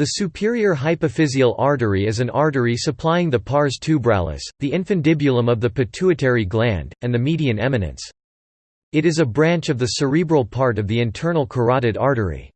The superior hypophyseal artery is an artery supplying the pars tuberalis, the infundibulum of the pituitary gland, and the median eminence. It is a branch of the cerebral part of the internal carotid artery.